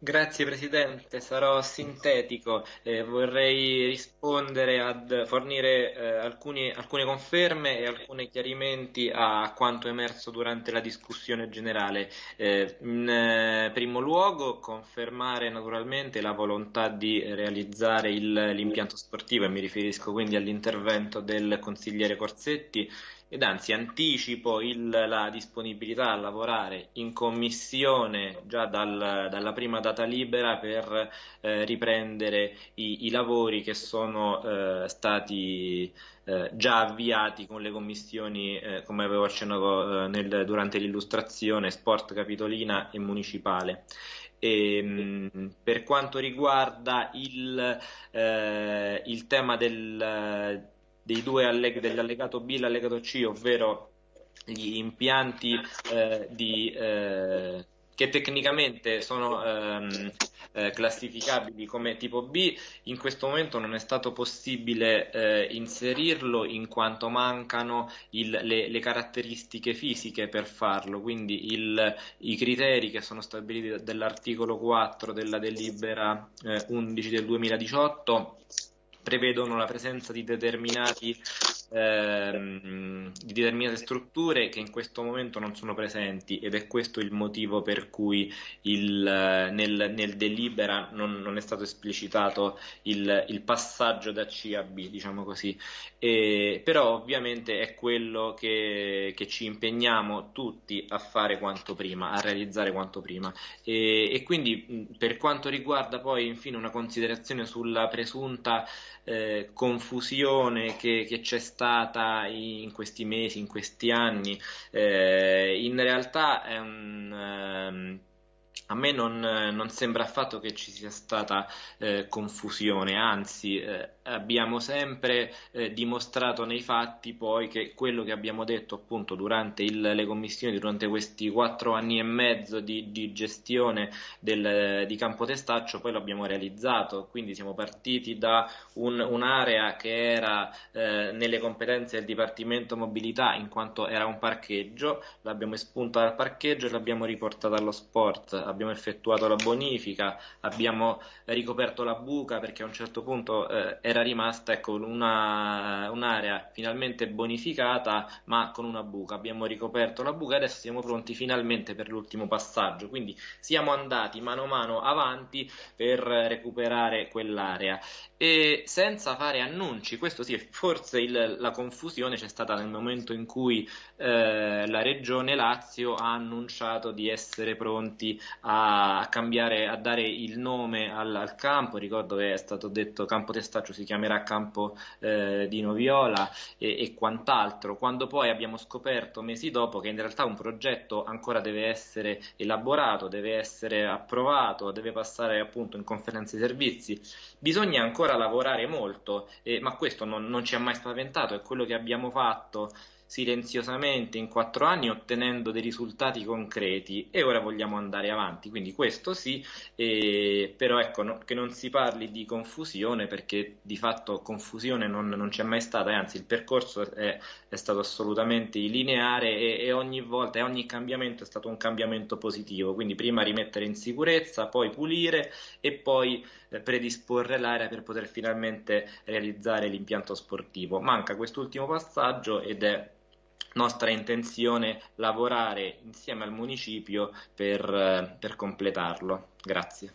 Grazie Presidente, sarò sintetico, eh, vorrei rispondere ad fornire eh, alcuni- alcune conferme e alcuni chiarimenti a quanto emerso durante la discussione generale. Eh, in eh, primo luogo, confermare naturalmente la volontà di realizzare l'impianto sportivo e mi riferisco quindi all'intervento del consigliere Corsetti ed anzi anticipo il- la disponibilità a lavorare in commissione già dal- dalla prima data libera per eh, riprendere i, i lavori che sono eh, stati eh, già avviati con le commissioni, eh, come avevo accennato eh, nel- durante l'illustrazione, Sport Capitolina e Municipale. E, mh, per quanto riguarda il, eh, il tema del, dei due alleg- dell'allegato B e l'allegato C, ovvero gli impianti di, che tecnicamente sono ehm, eh, classificabili come tipo B, in questo momento non è stato possibile eh, inserirlo in quanto mancano il- le, le caratteristiche fisiche per farlo, quindi il- i criteri che sono stabiliti dall'articolo 4 della delibera eh, 11 del 2018 prevedono la presenza di ehm, di determinate strutture che in questo momento non sono presenti ed è questo il motivo per cui il, nel, nel delibera non, non è stato esplicitato il, il passaggio da C a B, diciamo così. E, però ovviamente è quello che, che ci impegniamo tutti a fare quanto prima, a realizzare quanto prima. E, e quindi per quanto riguarda poi infine una considerazione sulla presunta eh, confusione che, che c'è stata in questi mesi, in questi anni, eh, in realtà è un, ehm, a me non, non sembra affatto che ci sia stata eh, confusione, anzi eh, abbiamo sempre eh, dimostrato nei fatti poi che quello che abbiamo detto appunto durante il- le commissioni, durante questi quattro anni e mezzo di, di gestione del- di Campo Testaccio, poi lo abbiamo realizzato, quindi siamo partiti da un- un'area che era eh, nelle competenze del Dipartimento Mobilità in quanto era un parcheggio, l'abbiamo espunta dal parcheggio e l'abbiamo riportata allo sport, abbiamo effettuato la bonifica, abbiamo ricoperto la buca perché a un certo punto eh, era rimasta ecco, una- un'area finalmente bonificata ma con una buca, abbiamo ricoperto la buca e adesso siamo pronti finalmente per l'ultimo passaggio, quindi siamo andati mano a mano avanti per recuperare quell'area. E senza fare annunci, questo sì, forse il- la confusione c'è stata nel momento in cui eh, la Regione Lazio ha annunciato di essere pronti a, cambiare, a dare il nome al, al campo. Ricordo che è stato detto Campo Testaccio si chiamerà Campo eh, di Noviola e, e quant'altro. Quando poi abbiamo scoperto mesi dopo che in realtà un progetto ancora deve essere elaborato, deve essere approvato, deve passare appunto in conferenza di servizi. Bisogna ancora lavorare molto, eh, ma questo non, non ci ha mai spaventato, è quello che abbiamo fatto silenziosamente in quattro anni ottenendo dei risultati concreti e ora vogliamo andare avanti, quindi questo sì, eh, però ecco no- che non si parli di confusione perché di fatto confusione non, non c'è mai stata, anzi il percorso è, è stato assolutamente lineare e, e ogni volta e ogni cambiamento è stato un cambiamento positivo, quindi prima rimettere in sicurezza, poi pulire e poi eh, predisporre l'area per poter finalmente realizzare l'impianto sportivo. Manca quest'ultimo passaggio ed è nostra intenzione lavorare insieme al municipio per, eh, per completarlo. Grazie.